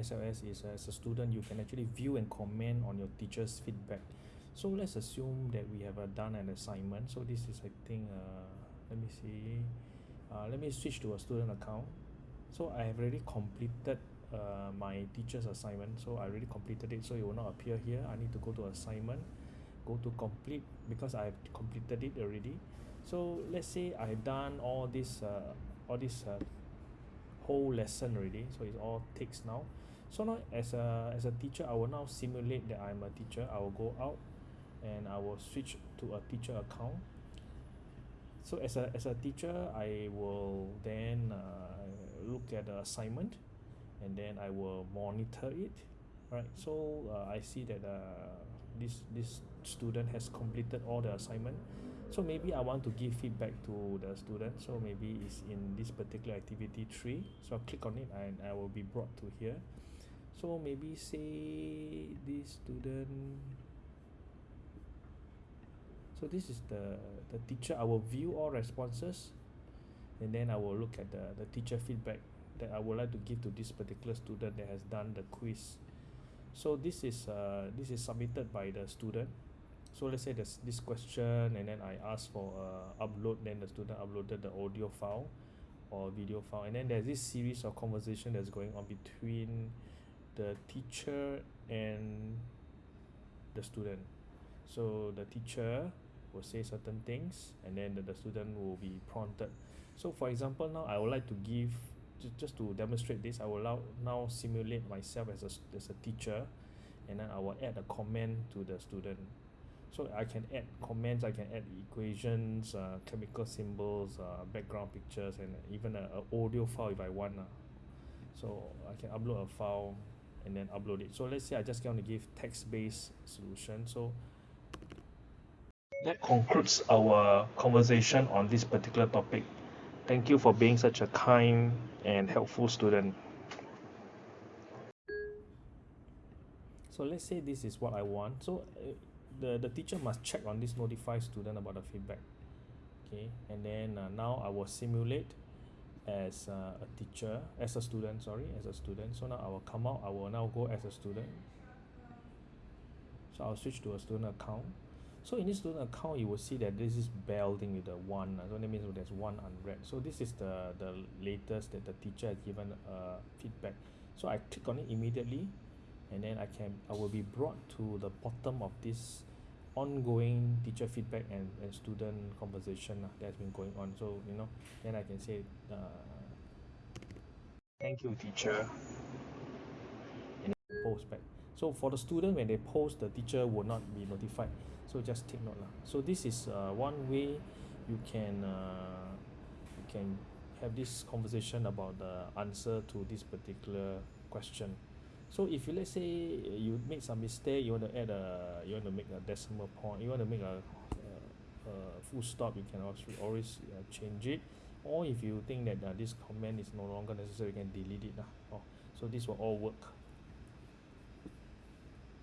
SLS is as a student you can actually view and comment on your teacher's feedback. So let's assume that we have uh, done an assignment. So this is I think uh let me see uh let me switch to a student account. So I have already completed uh my teacher's assignment. So I already completed it. So it will not appear here. I need to go to assignment go to complete because I've completed it already. So let's say I've done all this uh all this uh whole lesson already so it's all takes now. So now as a as a teacher I will now simulate that I'm a teacher. I will go out and I will switch to a teacher account. So as a as a teacher I will then uh look at the assignment and then I will monitor it right? So uh I see that uh this this student has completed all the assignment so maybe I want to give feedback to the student. So maybe it's in this particular activity three so I'll click on it and I will be brought to here. So maybe say this student so this is the the teacher I will view all responses. And then I will look at the the teacher feedback that I would like to give to this particular student that has done the quiz. So this is uh this is submitted by the student so let's say there's this question and then I ask for a upload then the student uploaded the audio file or video file. And then there's this series of conversation that's going on between the teacher and the student. So the teacher will say certain things and then the, the student will be prompted. So for example now I would like to give just just to demonstrate this I will allow now simulate myself as a as a teacher and then I will add a comment to the student so I can add comments I can add equations uh chemical symbols uh background pictures and even a, a audio file if I want lah. So I can upload a file and then upload it. So let's say I just want to give text based solution. So that concludes our conversation on this particular topic. Thank you for being such a kind and helpful student. So let's say this is what I want. So uh, the the teacher must check on this notify student about the feedback. Okay and then uh, now I will simulate as uh, a teacher as a student sorry as a student. So now I will come out I will now go as a student. So I'll switch to a student account. So in this student account you will see that this is building with the one uh, so that means there's one unread. So this is the the latest that the teacher has given uh feedback. So I click on it immediately and then I can I will be brought to the bottom of this ongoing teacher feedback and and student conversation lah that's been going on. So you know then I can say uh thank you teacher. And post back. So for the student when they post the teacher will not be notified. So just take note lah. So this is uh one way you can uh you can have this conversation about the answer to this particular question so if you let's say you make some mistake you want to add a you want to make a decimal point you want to make a a, a full stop you can also always uh, change it. Or if you think that uh, this comment is no longer necessary you can delete it lah. Oh so this will all work